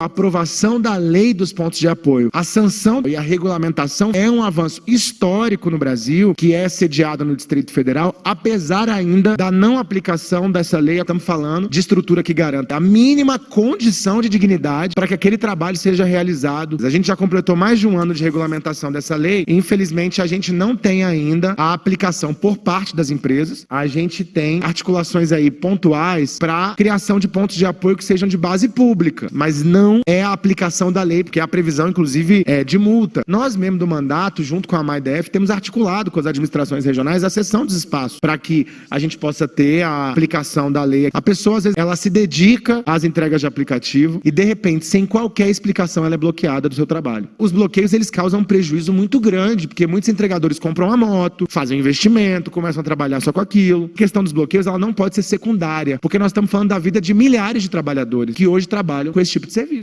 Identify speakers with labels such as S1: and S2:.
S1: Aprovação da lei dos pontos de apoio, a sanção e a regulamentação é um avanço histórico no Brasil, que é sediada no Distrito Federal, apesar ainda da não aplicação dessa lei, estamos falando de estrutura que garanta a mínima condição de dignidade para que aquele trabalho seja realizado. A gente já completou mais de um ano de regulamentação dessa lei e, infelizmente, a gente não tem ainda a aplicação por parte das empresas. A gente tem articulações aí pontuais para criação de pontos de apoio que sejam de base pública, mas não é a aplicação da lei, porque é a previsão, inclusive, é de multa. Nós, mesmo do mandato, junto com a MAIDF, temos articulado com as administrações regionais a cessão dos espaços para que a gente possa ter a aplicação da lei. A pessoa, às vezes, ela se dedica às entregas de aplicativo e, de repente, sem qualquer explicação, ela é bloqueada do seu trabalho. Os bloqueios, eles causam um prejuízo muito grande, porque muitos entregadores compram uma moto, fazem investimento, começam a trabalhar só com aquilo. A questão dos bloqueios, ela não pode ser secundária, porque nós estamos falando da vida de milhares de trabalhadores que hoje trabalham com esse tipo de serviço.